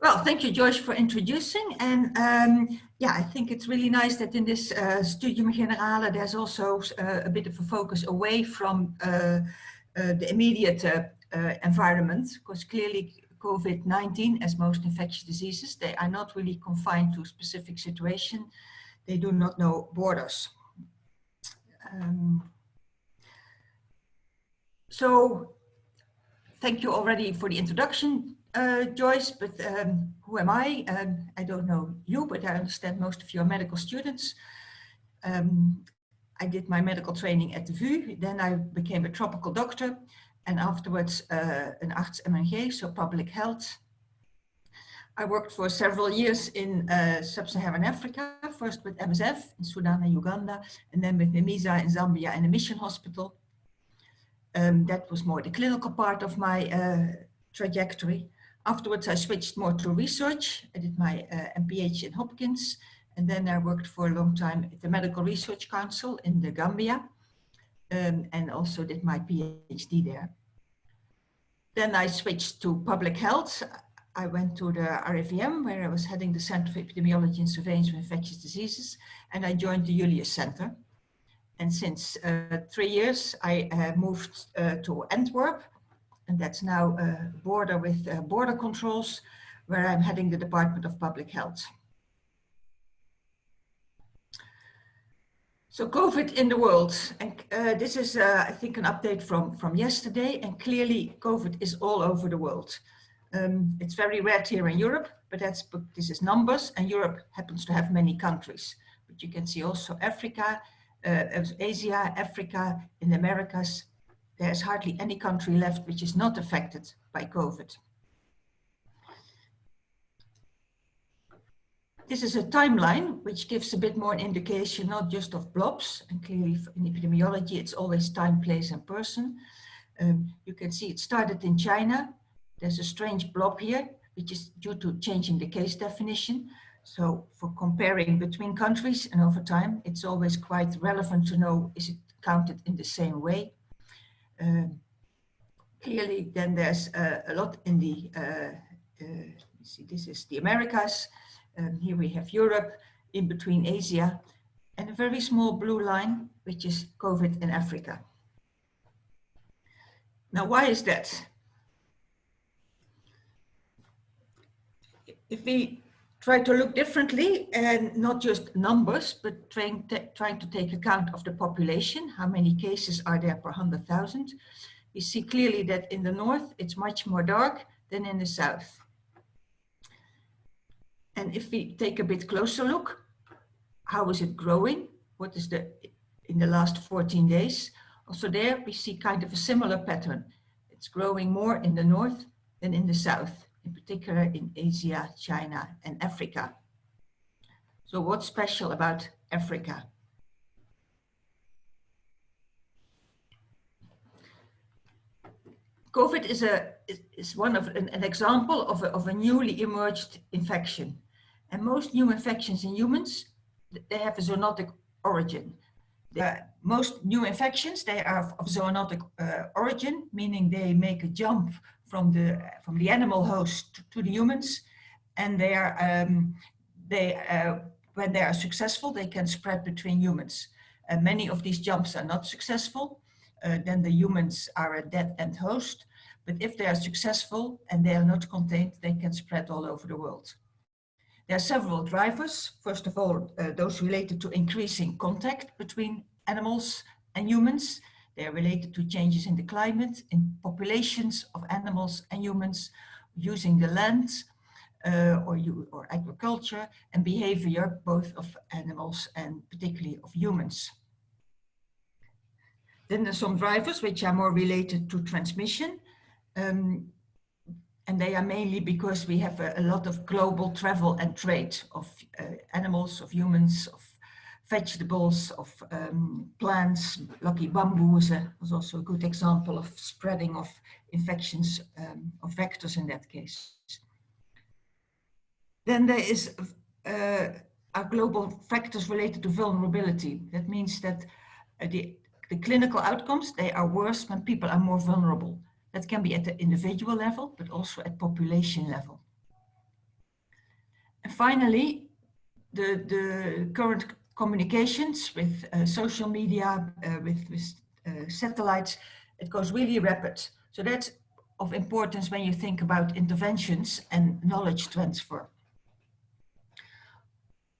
Well, thank you, George, for introducing. And um, yeah, I think it's really nice that in this uh, Studium Generale, there's also uh, a bit of a focus away from uh, uh the immediate uh, uh, environment, because clearly COVID-19, as most infectious diseases, they are not really confined to a specific situation. They do not know borders. Um, so thank you already for the introduction, uh, Joyce, but um, who am I? Um, I don't know you, but I understand most of you are medical students. Um, I did my medical training at the VU, then I became a tropical doctor and afterwards uh, an arts MNG, so public health. I worked for several years in uh, sub-Saharan Africa, first with MSF in Sudan and Uganda, and then with Memisa in Zambia and a mission hospital. Um, that was more the clinical part of my uh, trajectory. Afterwards, I switched more to research. I did my uh, MPH in Hopkins, and then I worked for a long time at the Medical Research Council in the Gambia, um, and also did my PhD there. Then I switched to public health. I went to the RIVM, where I was heading the Center for Epidemiology and Surveillance of Infectious Diseases, and I joined the Julius Center. And since uh, three years, I uh, moved uh, to Antwerp, and that's now a border with uh, border controls, where I'm heading the Department of Public Health. So COVID in the world, and uh, this is, uh, I think, an update from, from yesterday, and clearly COVID is all over the world. Um, it's very red here in Europe, but that's this is numbers, and Europe happens to have many countries. But you can see also Africa, uh, Asia, Africa, in the Americas, there's hardly any country left which is not affected by COVID. This is a timeline which gives a bit more indication, not just of blobs, and clearly in epidemiology it's always time, place and person. Um, you can see it started in China. There's a strange blob here, which is due to changing the case definition. So for comparing between countries and over time, it's always quite relevant to know, is it counted in the same way? Um, clearly, then there's uh, a lot in the, uh, uh, see, this is the Americas. Um, here we have Europe, in between Asia, and a very small blue line, which is COVID in Africa. Now, why is that? If we try to look differently and not just numbers, but trying, trying to take account of the population, how many cases are there per 100,000. We see clearly that in the north, it's much more dark than in the south. And if we take a bit closer look, how is it growing? What is the, in the last 14 days? Also there we see kind of a similar pattern. It's growing more in the north than in the south in particular in Asia, China and Africa. So what's special about Africa? COVID is, a, is one of an, an example of a, of a newly emerged infection. And most new infections in humans, they have a zoonotic origin. The, most new infections, they are of zoonotic uh, origin, meaning they make a jump from the from the animal host to the humans, and they are um, they uh, when they are successful, they can spread between humans. Many of these jumps are not successful. Uh, then the humans are a dead end host. But if they are successful and they are not contained, they can spread all over the world. There are several drivers. First of all, uh, those related to increasing contact between animals and humans. They are related to changes in the climate, in populations of animals and humans, using the land uh, or, you, or agriculture and behavior both of animals and particularly of humans. Then there's some drivers which are more related to transmission. Um, and they are mainly because we have a, a, lot of global travel and trade of uh, animals, of humans, of vegetables, of um, plants. Lucky bamboo is a, was also a good example of spreading of infections um, of vectors in that case. Then there is uh, our global factors related to vulnerability. That means that uh, the, the clinical outcomes, they are worse when people are more vulnerable. That can be at the individual level, but also at population level. And finally, the, the current communications with uh, social media, uh, with, with uh, satellites, it goes really rapid. So that's of importance when you think about interventions and knowledge transfer.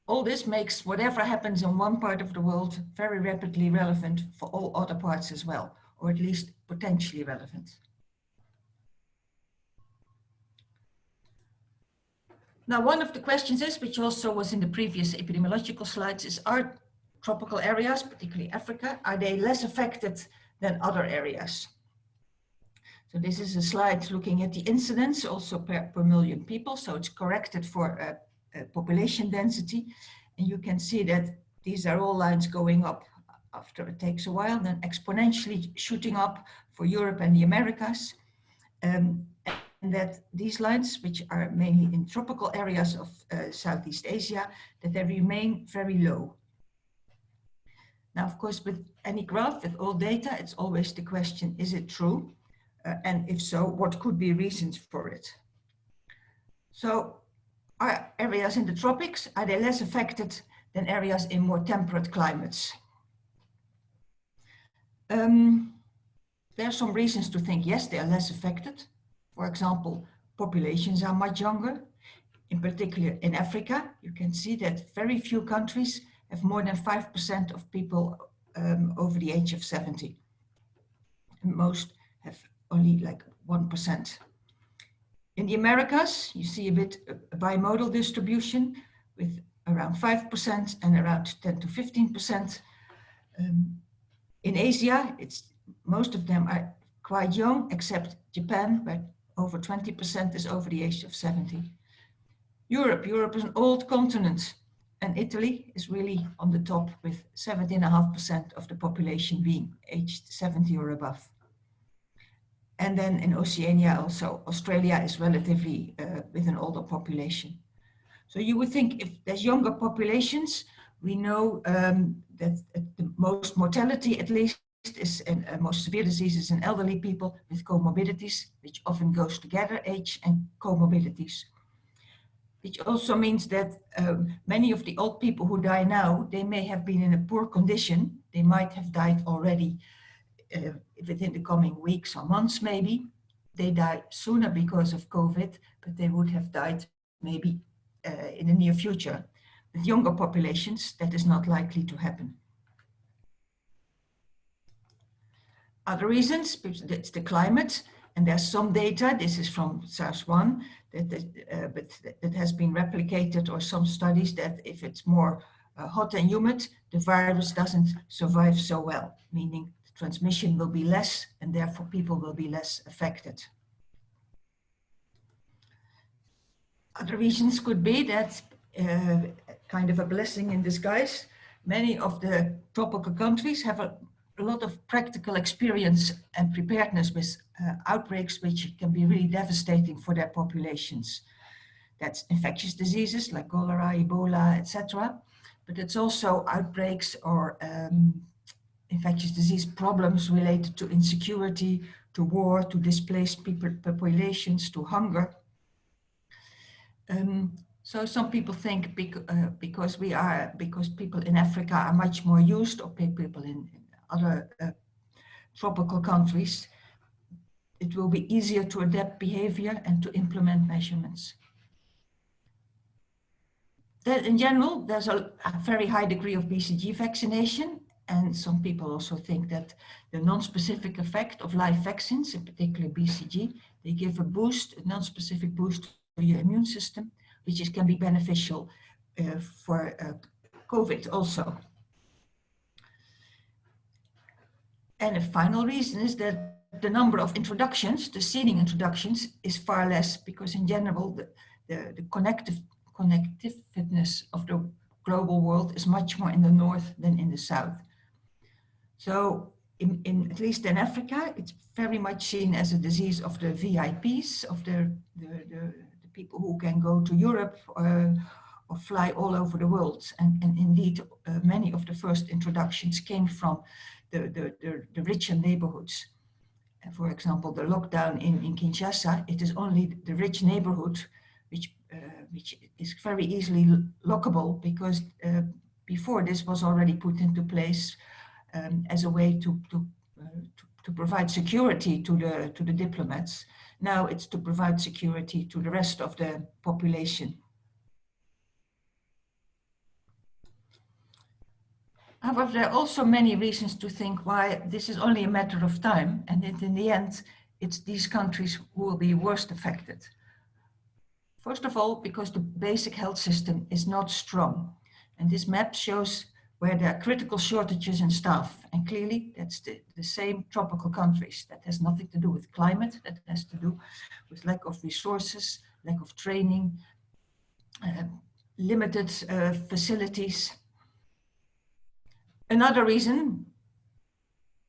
All this makes whatever happens in one part of the world very rapidly relevant for all other parts as well, or at least potentially relevant. Now, one of the questions is, which also was in the previous epidemiological slides, is are tropical areas, particularly Africa, are they less affected than other areas? So this is a slide looking at the incidence also per, per million people. So it's corrected for uh, uh, population density. And you can see that these are all lines going up after it takes a while, then exponentially shooting up for Europe and the Americas. Um, that these lines, which are mainly in tropical areas of uh, Southeast Asia, that they remain very low. Now, of course, with any graph, with all data, it's always the question, is it true? Uh, and if so, what could be reasons for it? So are areas in the tropics, are they less affected than areas in more temperate climates? Um, there are some reasons to think, yes, they are less affected. For example, populations are much younger. In particular, in Africa, you can see that very few countries have more than 5% of people um, over the age of 70. And most have only like 1%. In the Americas, you see a bit a bimodal distribution with around 5% and around 10 to 15%. Um, in Asia, it's most of them are quite young, except Japan, where over 20% is over the age of 70. Europe, Europe is an old continent and Italy is really on the top with 17.5% of the population being aged 70 or above. And then in Oceania also, Australia is relatively uh, with an older population. So you would think if there's younger populations, we know um, that the most mortality at least is uh, most severe diseases in elderly people with comorbidities, which often goes together, age and comorbidities. Which also means that um, many of the old people who die now, they may have been in a poor condition. They might have died already uh, within the coming weeks or months maybe. They die sooner because of COVID, but they would have died maybe uh, in the near future. With younger populations, that is not likely to happen. Other reasons, it's the climate, and there's some data, this is from SARS-1, that, that, uh, but that has been replicated or some studies that if it's more uh, hot and humid, the virus doesn't survive so well, meaning transmission will be less and therefore people will be less affected. Other reasons could be that uh, kind of a blessing in disguise. Many of the tropical countries have a, a lot of practical experience and preparedness with uh, outbreaks which can be really devastating for their populations. That's infectious diseases like cholera, Ebola, etc. But it's also outbreaks or um, infectious disease problems related to insecurity, to war, to displaced people, populations, to hunger. Um, so some people think uh, because we are, because people in Africa are much more used, or people in other uh, tropical countries, it will be easier to adapt behavior and to implement measurements. That in general, there's a, a very high degree of BCG vaccination and some people also think that the non-specific effect of live vaccines, in particular BCG, they give a boost, a non-specific boost to your immune system, which is, can be beneficial uh, for uh, COVID also. And a final reason is that the number of introductions, the seeding introductions, is far less because in general, the, the, the connective connectiveness of the global world is much more in the north than in the south. So in, in, at least in Africa, it's very much seen as a disease of the VIPs, of the, the, the, the people who can go to Europe or, or fly all over the world. And, and indeed, uh, many of the first introductions came from the, the, the, the richer neighborhoods. For example, the lockdown in, in Kinshasa, it is only the rich neighborhood which, uh, which is very easily lockable because uh, before this was already put into place um, as a way to, to, uh, to, to, provide security to the, to the diplomats. Now it's to provide security to the rest of the population. However, there are also many reasons to think why this is only a matter of time and that in the end, it's these countries who will be worst affected. First of all, because the basic health system is not strong. And this map shows where there are critical shortages in staff. And clearly that's the, the same tropical countries. That has nothing to do with climate, that has to do with lack of resources, lack of training, uh, limited uh, facilities. Another reason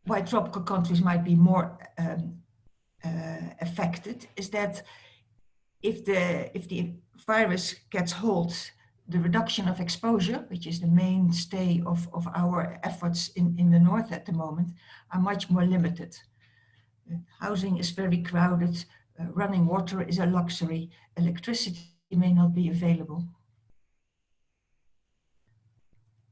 why tropical countries might be more um, uh, affected is that if the, if the virus gets hold the reduction of exposure, which is the mainstay of, of our efforts in, in the north at the moment, are much more limited. Uh, housing is very crowded, uh, running water is a luxury, electricity may not be available.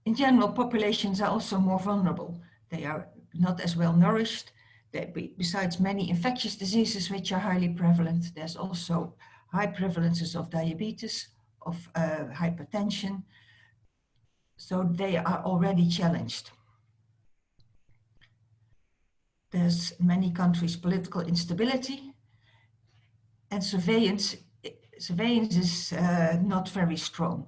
In general, populations are also more vulnerable. They are not as well nourished. They, besides many infectious diseases which are highly prevalent, there's also high prevalences of diabetes, of uh, hypertension. So they are already challenged. There's many countries political instability and surveillance, surveillance is uh, not very strong.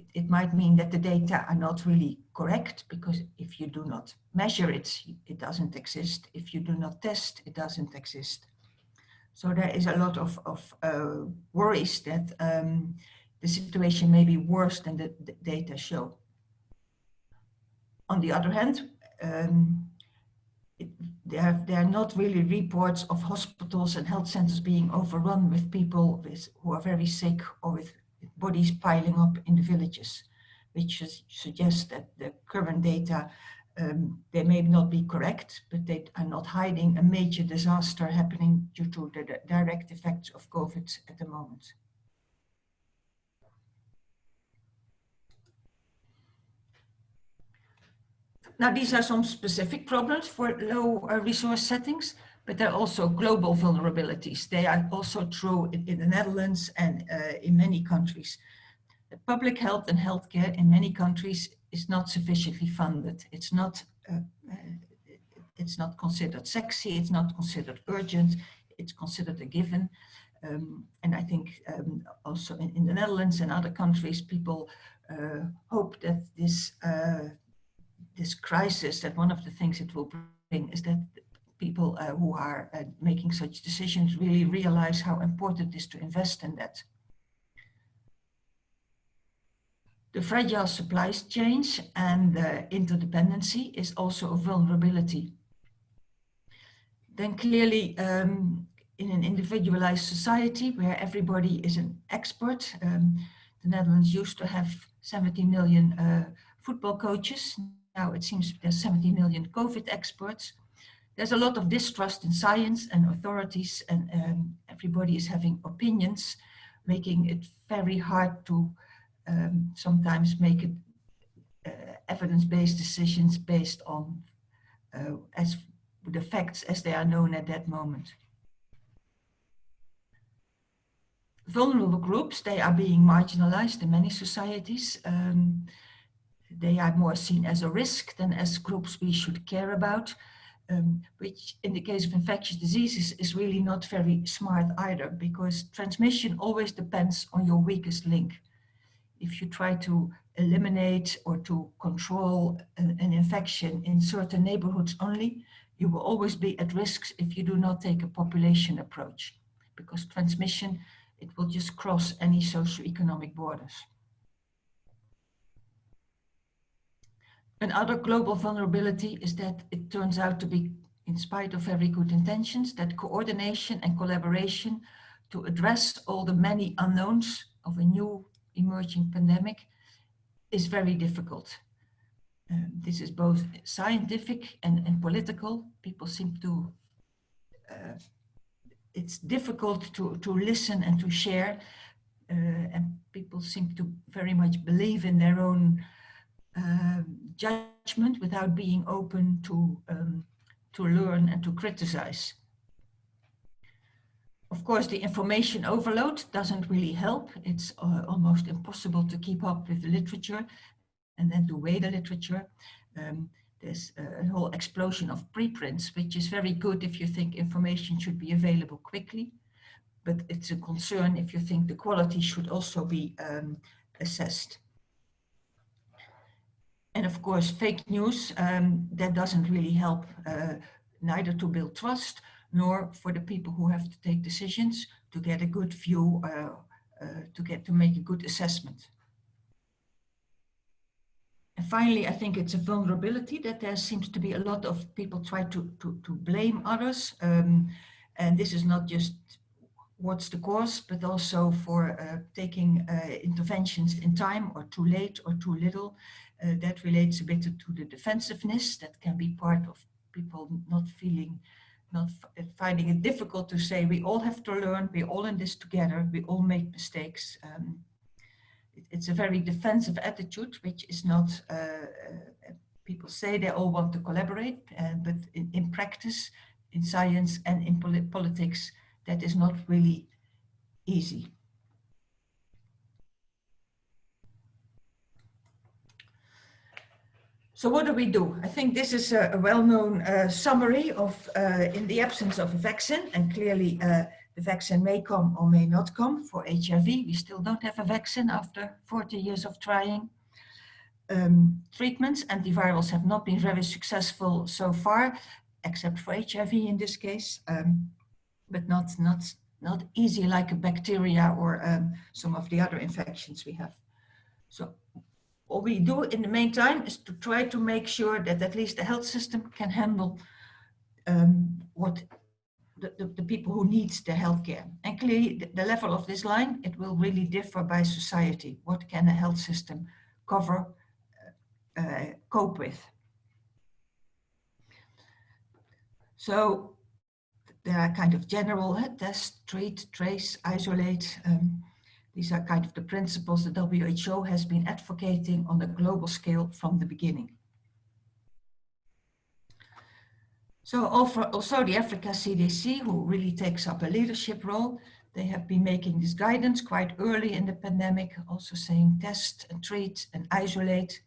It, it, might mean that the data are not really correct because if you do not measure it, it doesn't exist. If you do not test, it doesn't exist. So there is a lot of, of uh, worries that um, the situation may be worse than the, the, data show. On the other hand, um, it, there, there are not really reports of hospitals and health centers being overrun with people with, who are very sick or with bodies piling up in the villages, which suggests that the current data um, they may not be correct, but they are not hiding a major disaster happening due to the direct effects of COVID at the moment. Now, these are some specific problems for low uh, resource settings, but there are also global vulnerabilities. They are also true in, in the Netherlands and uh, in many countries. Public health and healthcare in many countries is not sufficiently funded. It's not, uh, uh, it's not considered sexy, it's not considered urgent, it's considered a given. Um, and I think um, also in, in, the Netherlands and other countries, people uh, hope that this, uh, this crisis, that one of the things it will bring is that people uh, who are uh, making such decisions really realize how important it is to invest in that. The fragile supply chains and interdependency is also a vulnerability. Then clearly um, in an individualized society where everybody is an expert, um, the Netherlands used to have 70 million uh, football coaches. Now it seems there's 70 million COVID experts. There's a lot of distrust in science and authorities and um, everybody is having opinions, making it very hard to um, sometimes make it uh, evidence-based decisions based on uh, as the facts as they are known at that moment. Vulnerable groups, they are being marginalized in many societies. Um, they are more seen as a risk than as groups we should care about, um, which in the case of infectious diseases is really not very smart either because transmission always depends on your weakest link if you try to eliminate or to control an, an, infection in certain neighborhoods only, you will always be at risk if you do not take a population approach because transmission, it will just cross any socioeconomic borders. Another global vulnerability is that it turns out to be, in spite of very good intentions, that coordination and collaboration to address all the many unknowns of a new emerging pandemic is very difficult. Uh, this is both scientific and, and political. People seem to, uh, it's difficult to, to listen and to share. Uh, and people seem to very much believe in their own uh, judgment without being open to, um, to learn and to criticize. Of course, the information overload doesn't really help. It's uh, almost impossible to keep up with the literature and then to weigh the literature. Um, there's a whole explosion of preprints, which is very good if you think information should be available quickly. But it's a concern if you think the quality should also be um, assessed. And of course, fake news, um, that doesn't really help uh, neither to build trust nor for the people who have to take decisions to get a good view, uh, uh, to get to make a good assessment. And finally, I think it's a vulnerability that there seems to be a lot of people try to, to, to blame others. Um, and this is not just what's the cause, but also for uh, taking uh, interventions in time or too late or too little. Uh, that relates a bit to, the defensiveness that can be part of people not feeling, not finding it difficult to say we all have to learn, we're all in this together, we all make mistakes. Um, it's a very defensive attitude, which is not, uh, uh, people say they all want to collaborate, uh, but in, in, practice, in science and in polit politics, that is not really easy. So what do we do? I think this is a, a well-known uh, summary of, uh, in the absence of a vaccine, and clearly uh, the vaccine may come or may not come for HIV. We still don't have a vaccine after 40 years of trying. Um, treatments, antivirals have not been very successful so far, except for HIV in this case, um, but not, not, not easy like a bacteria or um, some of the other infections we have. So what we do in the meantime is to try to make sure that at least the health system can handle um, what the, the, the, people who need the healthcare. And clearly the, the, level of this line, it will really differ by society. What can a health system cover, uh, uh, cope with? So there are kind of general uh, test, treat, trace, isolate. Um, these are kind of the principles the WHO has been advocating on a global scale from the beginning. So also the Africa CDC, who really takes up a leadership role, they have been making this guidance quite early in the pandemic, also saying test and treat and isolate.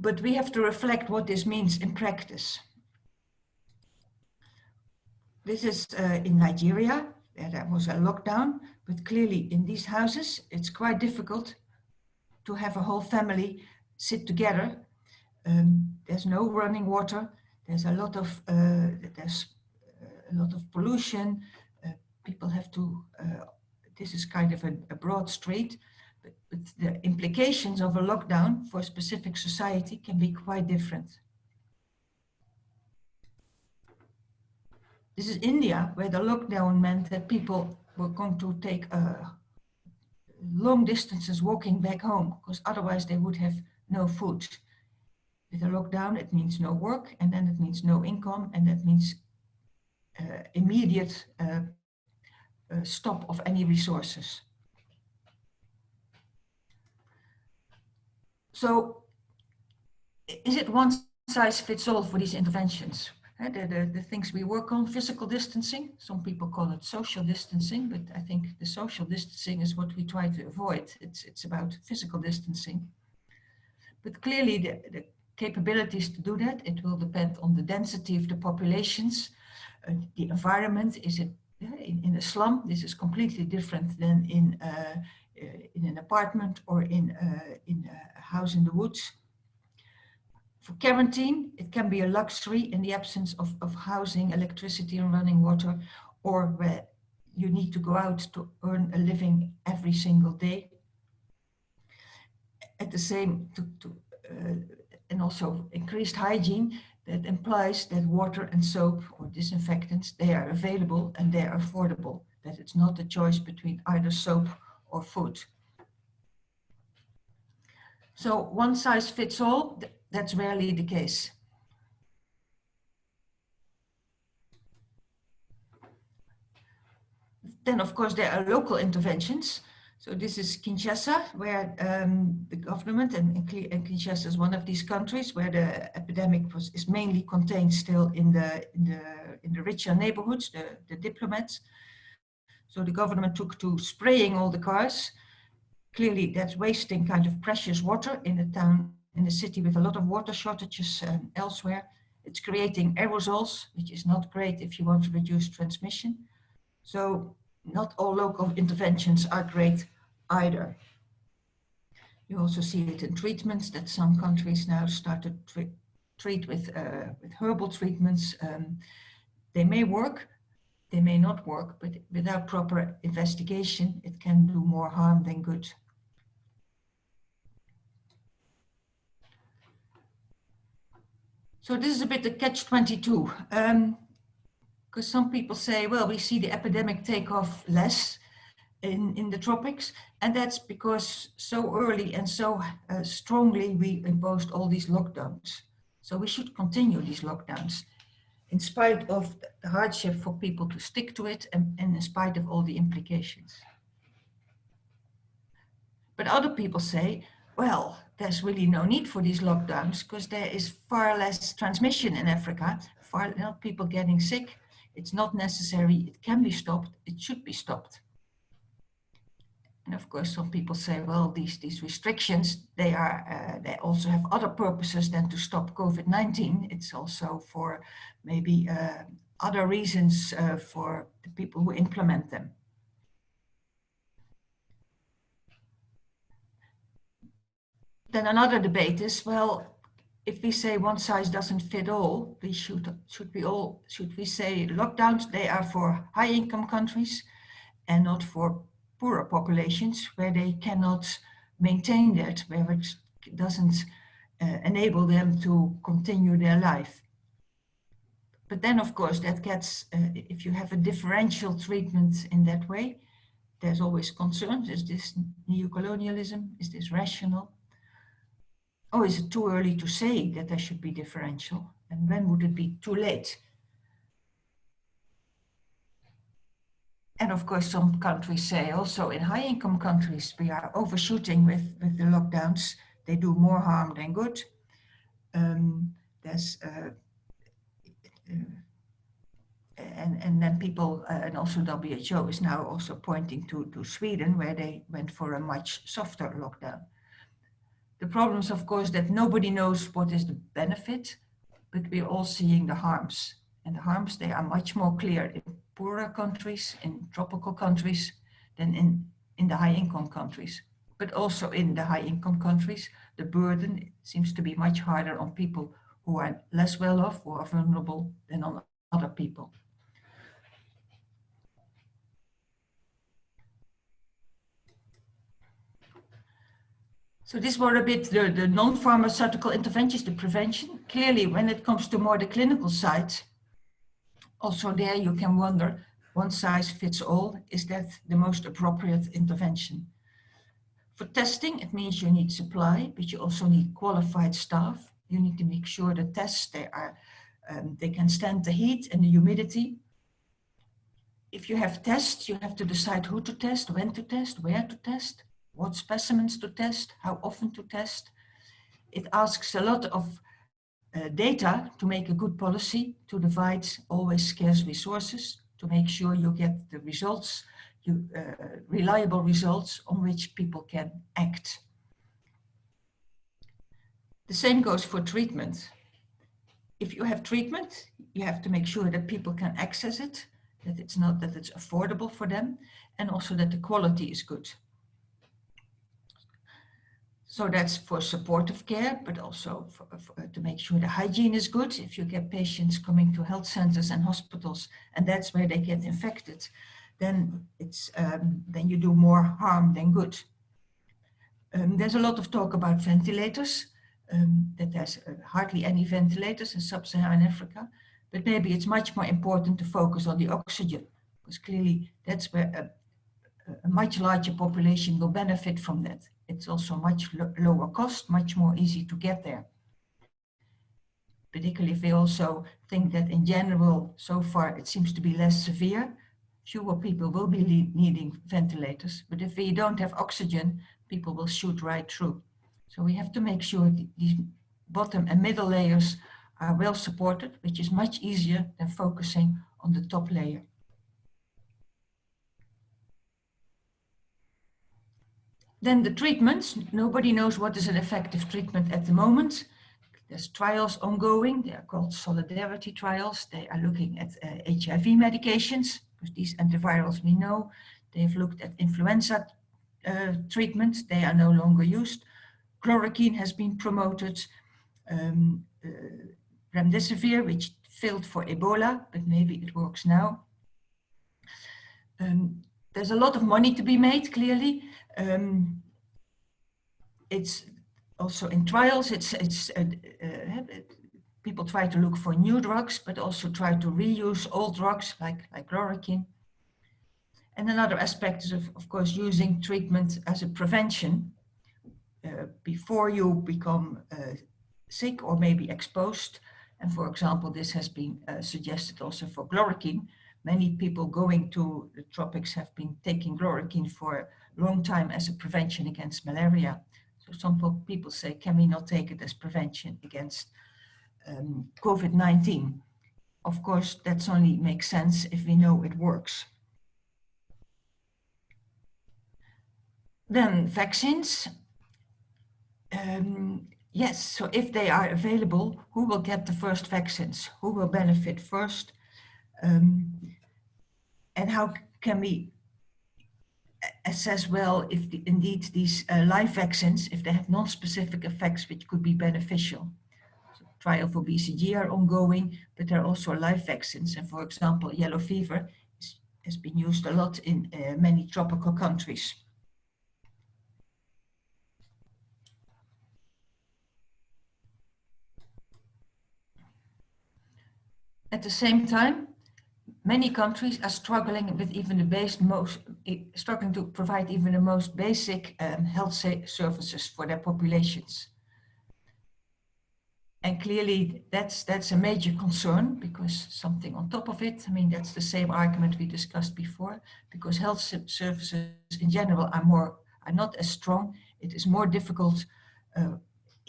But we have to reflect what this means in practice. This is uh, in Nigeria, there was a lockdown, but clearly in these houses, it's quite difficult to have a whole family sit together um, there's no running water. There's a lot of uh, there's a lot of pollution. Uh, people have to. Uh, this is kind of a, a broad street, but, but, the implications of a lockdown for a specific society can be quite different. This is India, where the lockdown meant that people were going to take uh, long distances walking back home, because otherwise they would have no food. With a lockdown, it means no work, and then it means no income, and that means uh, immediate uh, uh, stop of any resources. So is it one size fits all for these interventions? Uh, the, the, the, things we work on, physical distancing, some people call it social distancing, but I think the social distancing is what we try to avoid. It's, it's about physical distancing. But clearly the, the capabilities to do that. It will depend on the density of the populations, uh, the environment. Is it in, in, a slum? This is completely different than in, uh, uh, in an apartment or in, uh, in a house in the woods. For quarantine, it can be a luxury in the absence of, of housing, electricity and running water, or where you need to go out to earn a living every single day. At the same, to, to uh, and also increased hygiene that implies that water and soap or disinfectants, they are available and they are affordable, that it's not a choice between either soap or food. So one size fits all, that's rarely the case. then of course there are local interventions. So this is Kinshasa, where um, the government, and, and Kinshasa is one of these countries where the epidemic was, is mainly contained still in the, in the, in the richer neighborhoods, the, the diplomats. So the government took to spraying all the cars. Clearly that's wasting kind of precious water in a town, in a city with a lot of water shortages um, elsewhere. It's creating aerosols, which is not great if you want to reduce transmission. So not all local interventions are great either. You also see it in treatments that some countries now start to tre treat with, uh, with herbal treatments. Um, they may work, they may not work, but without proper investigation, it can do more harm than good. So this is a bit the catch-22. Um, because some people say, well, we see the epidemic take off less in, in the tropics, and that's because so early and so uh, strongly we imposed all these lockdowns. So we should continue these lockdowns in spite of the hardship for people to stick to it and, and in spite of all the implications. But other people say, well, there's really no need for these lockdowns because there is far less transmission in Africa, far less people getting sick. It's not necessary, it can be stopped, it should be stopped. And of course, some people say, well, these, these restrictions, they are uh, they also have other purposes than to stop COVID-19. It's also for maybe uh, other reasons uh, for the people who implement them. Then another debate is, well, if we say one size doesn't fit all, we should should we all should we say lockdowns they are for high income countries and not for poorer populations where they cannot maintain that, where it doesn't uh, enable them to continue their life. But then, of course, that gets, uh, if you have a differential treatment in that way, there's always concerns. Is this neocolonialism? Is this rational? Oh, is it too early to say that there should be differential? And when would it be too late? And of course, some countries say also in high income countries, we are overshooting with, with the lockdowns. They do more harm than good. Um, there's, uh, uh, and, and then people, uh, and also WHO is now also pointing to, to Sweden, where they went for a much softer lockdown. The problem is, of course, that nobody knows what is the benefit, but we're all seeing the harms. And the harms, they are much more clear in poorer countries, in tropical countries, than in, in the high income countries. But also in the high income countries, the burden seems to be much harder on people who are less well off or vulnerable than on other people. So these were a bit the, the non-pharmaceutical interventions, the prevention. Clearly, when it comes to more the clinical side, also there you can wonder, one size fits all, is that the most appropriate intervention? For testing, it means you need supply, but you also need qualified staff. You need to make sure the tests, they, are, um, they can stand the heat and the humidity. If you have tests, you have to decide who to test, when to test, where to test, what specimens to test, how often to test. It asks a lot of uh, data to make a good policy, to divide always scarce resources, to make sure you get the results, you, uh, reliable results on which people can act. The same goes for treatment. If you have treatment, you have to make sure that people can access it, that it's not that it's affordable for them, and also that the quality is good. So that's for supportive care, but also for, for, to make sure the hygiene is good. If you get patients coming to health centers and hospitals, and that's where they get infected, then it's um, then you do more harm than good. Um, there's a lot of talk about ventilators, um, that there's uh, hardly any ventilators in sub-Saharan Africa, but maybe it's much more important to focus on the oxygen, because clearly that's where a, a much larger population will benefit from that it's also much lo lower cost, much more easy to get there. Particularly if we also think that in general, so far it seems to be less severe. fewer people will be needing ventilators. But if we don't have oxygen, people will shoot right through. So we have to make sure these bottom and middle layers are well supported, which is much easier than focusing on the top layer. Then the treatments, nobody knows what is an effective treatment at the moment. There's trials ongoing, they are called solidarity trials. They are looking at uh, HIV medications, because these antivirals we know. They've looked at influenza uh, treatments, they are no longer used. Chloroquine has been promoted. Um, uh, remdesivir, which failed for Ebola, but maybe it works now. Um, there's a lot of money to be made, clearly. Um, it's also in trials, it's, it's uh, uh, people try to look for new drugs, but also try to reuse old drugs like, like chloroquine. And another aspect is, of, of course, using treatment as a prevention uh, before you become uh, sick or maybe exposed. And for example, this has been uh, suggested also for chloroquine. Many people going to the tropics have been taking chloroquine for long time as a prevention against malaria. So some people say, can we not take it as prevention against um, COVID-19? Of course, that's only makes sense if we know it works. Then vaccines. Um, Yes, so if they are available, who will get the first vaccines? Who will benefit first? Um, and how can we assess well if the, indeed these uh, live vaccines, if they have non-specific effects which could be beneficial? So trial for BCG are ongoing, but there are also live vaccines. And for example, yellow fever is, has been used a lot in uh, many tropical countries. At the same time, many countries are struggling with even the base most struggling to provide even the most basic um, health services for their populations. And clearly that's that's a major concern because something on top of it, I mean, that's the same argument we discussed before, because health services in general are more are not as strong. It is more difficult uh,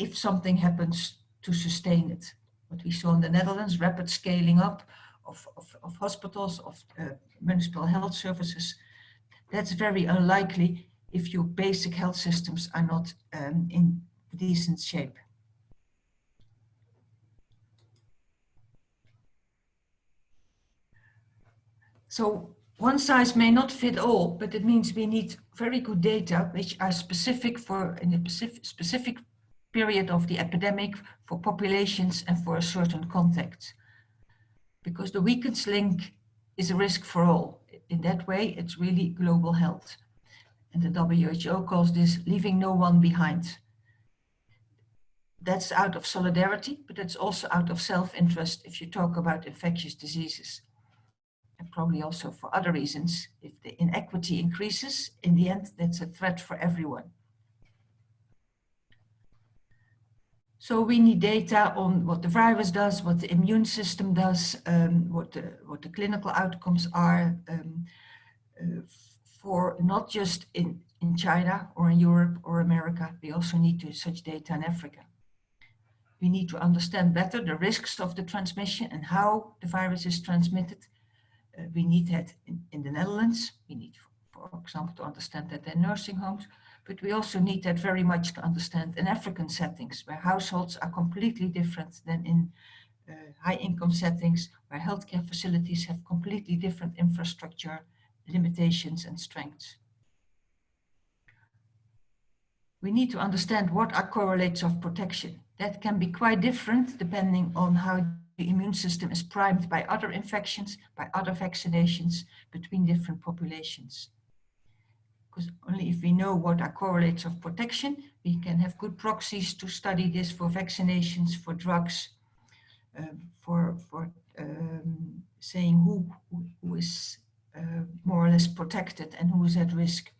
if something happens to sustain it what we saw in the Netherlands, rapid scaling up of, of, of hospitals, of uh, municipal health services. That's very unlikely if your basic health systems are not um, in decent shape. So one size may not fit all, but it means we need very good data which are specific for in a specific, specific period of the epidemic for populations and for a certain context. Because the weakest link is a risk for all. In that way, it's really global health. And the WHO calls this leaving no one behind. That's out of solidarity, but it's also out of self-interest if you talk about infectious diseases. And probably also for other reasons. If the inequity increases, in the end, that's a threat for everyone. So we need data on what the virus does, what the immune system does, um, what, the, what the clinical outcomes are um, uh, for not just in, in China or in Europe or America, we also need to, such data in Africa. We need to understand better the risks of the transmission and how the virus is transmitted. Uh, we need that in, in the Netherlands. We need, for, for example, to understand that in nursing homes but we also need that very much to understand in African settings where households are completely different than in uh, high income settings where healthcare facilities have completely different infrastructure, limitations and strengths. We need to understand what are correlates of protection. That can be quite different depending on how the immune system is primed by other infections, by other vaccinations between different populations because only if we know what are correlates of protection, we can have good proxies to study this for vaccinations, for drugs, uh, for, for um, saying who, who, is uh, more or less protected and who is at risk.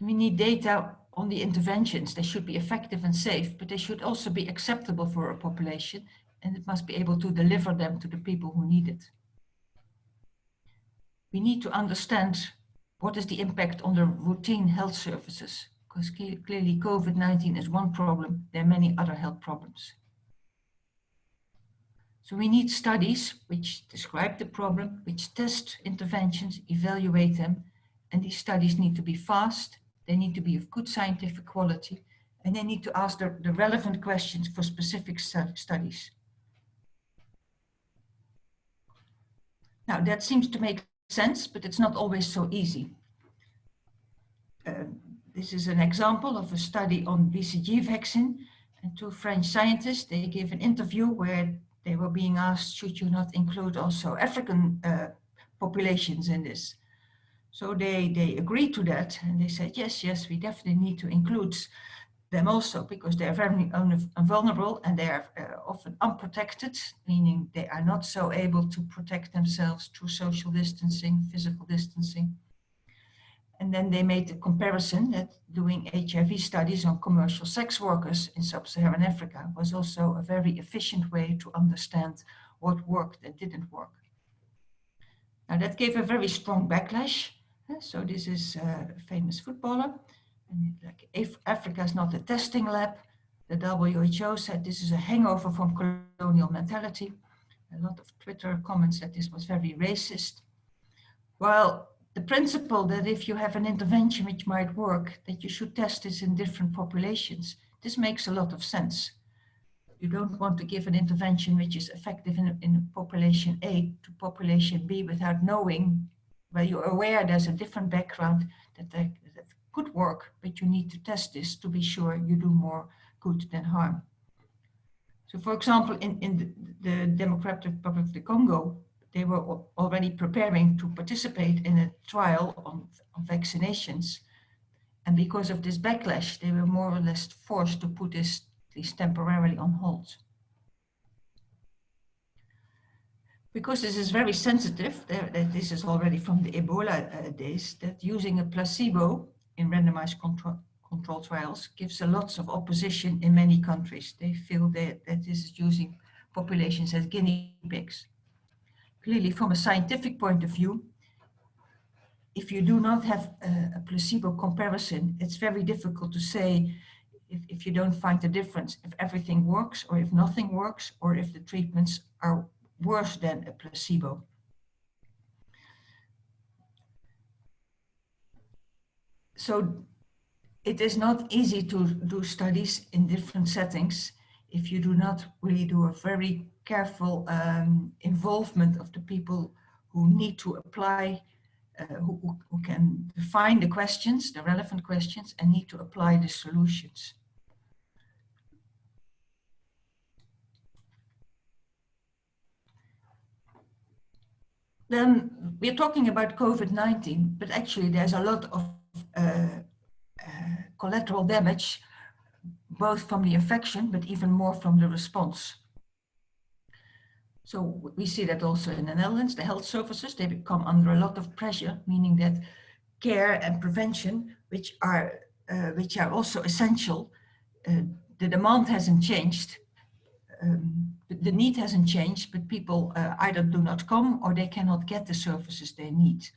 We need data on the interventions. They should be effective and safe, but they should also be acceptable for a population and it must be able to deliver them to the people who need it. We need to understand what is the impact on the routine health services, because clearly COVID-19 is one problem, there are many other health problems. So we need studies which describe the problem, which test interventions, evaluate them, and these studies need to be fast, they need to be of good scientific quality, and they need to ask the, the relevant questions for specific studies. Now that seems to make sense, but it's not always so easy. Uh, this is an example of a study on BCG vaccine and two French scientists, they gave an interview where they were being asked, should you not include also African uh, populations in this? So they, they agreed to that and they said, yes, yes, we definitely need to include them also because they are very vulnerable and they are uh, often unprotected, meaning they are not so able to protect themselves through social distancing, physical distancing. And then they made the comparison that doing HIV studies on commercial sex workers in sub-Saharan Africa was also a very efficient way to understand what worked and didn't work. Now that gave a very strong backlash. So this is a famous footballer. Like if Africa is not a testing lab, the WHO said this is a hangover from colonial mentality. A lot of Twitter comments that this was very racist. Well, the principle that if you have an intervention which might work, that you should test this in different populations, this makes a lot of sense. You don't want to give an intervention which is effective in, in population A to population B without knowing, well, you're aware there's a different background that, that could work, but you need to test this to be sure you do more good than harm. So for example, in, in the, the Democratic Republic of the Congo, they were already preparing to participate in a trial on, on vaccinations. And because of this backlash, they were more or less forced to put this, this temporarily on hold. Because this is very sensitive, this is already from the Ebola uh, days, that using a placebo in randomized control, control trials gives a lots of opposition in many countries. They feel that, that this is using populations as guinea pigs clearly from a scientific point of view, if you do not have a, a placebo comparison, it's very difficult to say if, if you don't find the difference, if everything works or if nothing works, or if the treatments are worse than a placebo. So it is not easy to do studies in different settings if you do not really do a very careful um, involvement of the people who need to apply, uh, who, who can define the questions, the relevant questions, and need to apply the solutions. Then we're talking about COVID-19, but actually there's a lot of collateral damage both from the infection, but even more from the response. So we see that also in the Netherlands, the health services, they become under a lot of pressure, meaning that care and prevention, which are, uh, which are also essential, uh, the demand hasn't changed, um, the need hasn't changed, but people uh, either do not come or they cannot get the services they need.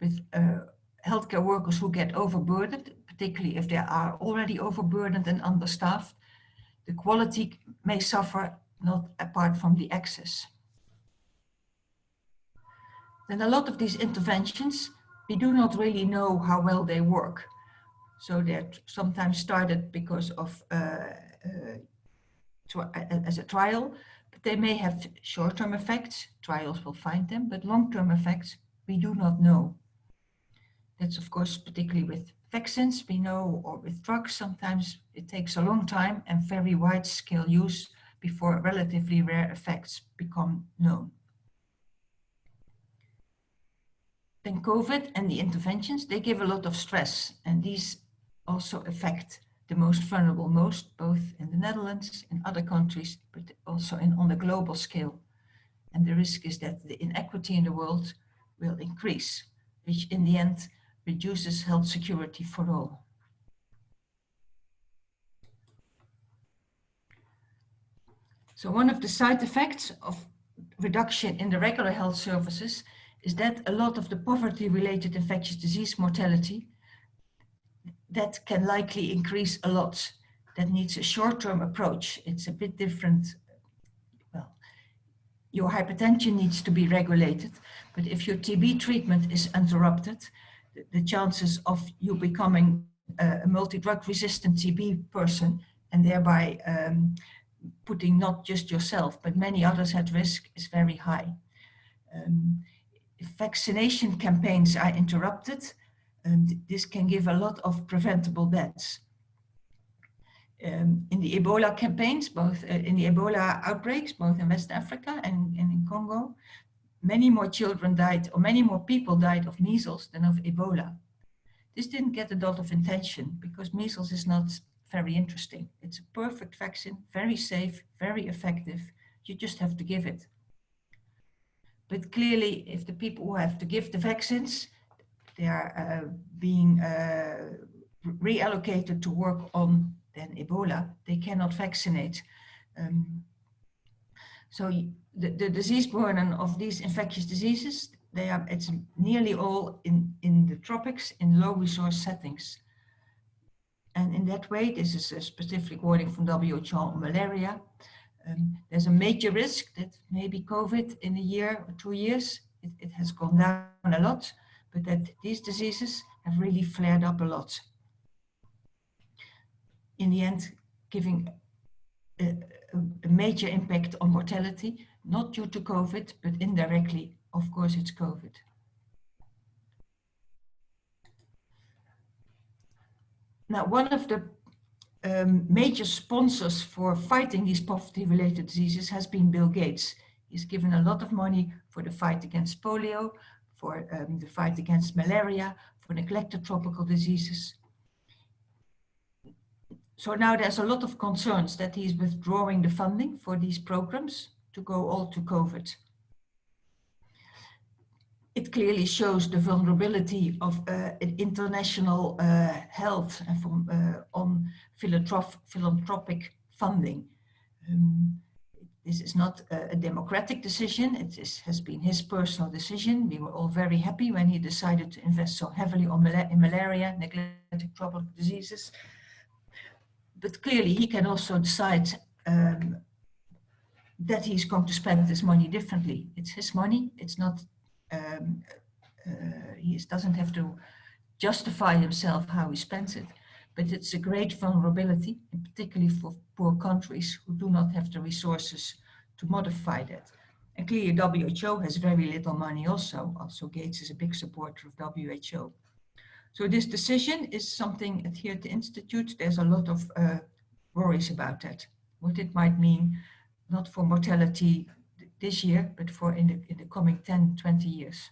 With uh, healthcare workers who get overburdened, particularly if they are already overburdened and understaffed, the quality may suffer not apart from the access. Then a lot of these interventions, we do not really know how well they work. So they're sometimes started because of uh, uh, as a trial, but they may have short-term effects. Trials will find them, but long-term effects we do not know. That's of course particularly with vaccines, we know, or with drugs, sometimes it takes a long time and very wide scale use before relatively rare effects become known. Then COVID and the interventions, they give a lot of stress and these also affect the most vulnerable most, both in the Netherlands, in other countries, but also in, on the global scale. And the risk is that the inequity in the world will increase, which in the end reduces health security for all. So one of the side effects of reduction in the regular health services is that a lot of the poverty-related infectious disease mortality, that can likely increase a lot. That needs a short-term approach. It's a bit different. Well, your hypertension needs to be regulated, but if your TB treatment is interrupted, the, chances of you becoming a, multi-drug resistant TB person and thereby um, putting not just yourself, but many others at risk is very high. Um, vaccination campaigns are interrupted, um, this can give a lot of preventable deaths. Um, in the Ebola campaigns, both uh, in the Ebola outbreaks, both in West Africa and, and in Congo, many more children died, or many more people died of measles than of Ebola. This didn't get a lot of attention because measles is not very interesting. It's a perfect vaccine, very safe, very effective. You just have to give it. But clearly, if the people who have to give the vaccines, they are uh, being uh, reallocated to work on then Ebola, they cannot vaccinate. Um, so the, the disease burden of these infectious diseases, they are, it's nearly all in, in the tropics in low resource settings. And in that way, this is a specific warning from WHO on malaria. Um, there's a major risk that maybe COVID in a year or two years, it, it has gone down a lot, but that these diseases have really flared up a lot. In the end, giving a, a major impact on mortality, not due to COVID, but indirectly, of course, it's COVID. Now, one of the um, major sponsors for fighting these poverty-related diseases has been Bill Gates. He's given a lot of money for the fight against polio, for um, the fight against malaria, for neglected tropical diseases. So now there's a lot of concerns that he's withdrawing the funding for these programs to go all to COVID it clearly shows the vulnerability of uh, international uh, health and from, uh, on philanthrop philanthropic funding. Um, this is not a, a democratic decision. It is, has been his personal decision. We were all very happy when he decided to invest so heavily on mal in malaria, neglected tropical diseases. But clearly he can also decide um, that he's going to spend this money differently. It's his money. It's not um, uh, he doesn't have to justify himself how he spends it. But it's a great vulnerability, particularly for poor countries who do not have the resources to modify that. And clearly WHO has very little money also. Also Gates is a big supporter of WHO. So this decision is something at the Institute, there's a lot of uh, worries about that. What it might mean, not for mortality this year, but for in the, in the coming 10, 20 years.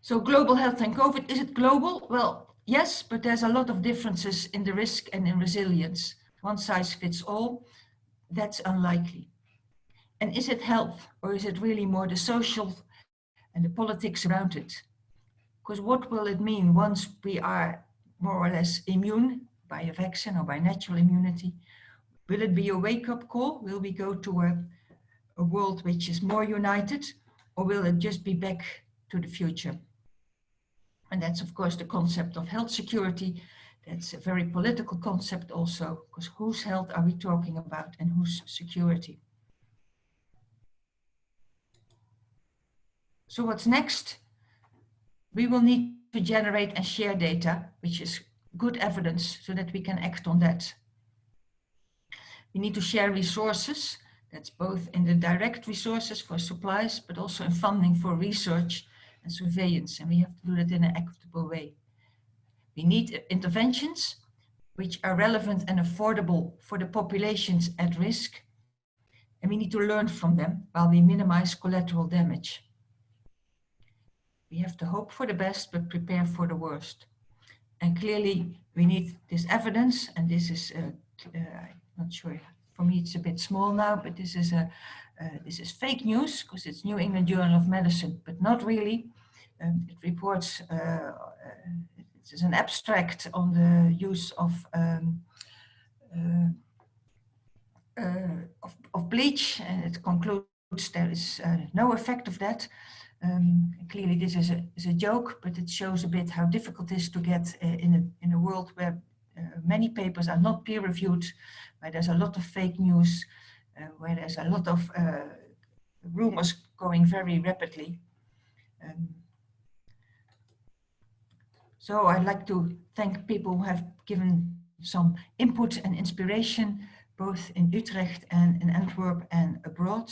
So global health and COVID, is it global? Well, yes, but there's a lot of differences in the risk and in resilience. One size fits all, that's unlikely. And is it health or is it really more the social and the politics around it? Because what will it mean once we are more or less immune by a vaccine or by natural immunity? Will it be a wake-up call? Will we go to a, a world which is more united or will it just be back to the future? And that's of course the concept of health security. That's a very political concept also, because whose health are we talking about and whose security? So what's next? We will need to generate and share data, which is good evidence so that we can act on that. We need to share resources. That's both in the direct resources for supplies, but also in funding for research and surveillance. And we have to do that in an equitable way. We need interventions which are relevant and affordable for the populations at risk. And we need to learn from them while we minimize collateral damage. We have to hope for the best, but prepare for the worst. And clearly we need this evidence, and this is uh, uh, not sure. For me, it's a bit small now, but this is a uh, this is fake news because it's New England Journal of Medicine, but not really. Um, it reports uh, uh, it is an abstract on the use of um, uh, of, of, bleach and it concludes there is no effect of that. Um, clearly this is a, is a joke, but it shows a bit how difficult it is to get uh, in, a, in a world where uh, many papers are not peer reviewed, where there's a lot of fake news, uh, where there's a lot of rumors going very rapidly. Um, so I'd like to thank people who have given some input and inspiration both in Utrecht and in Antwerp and abroad.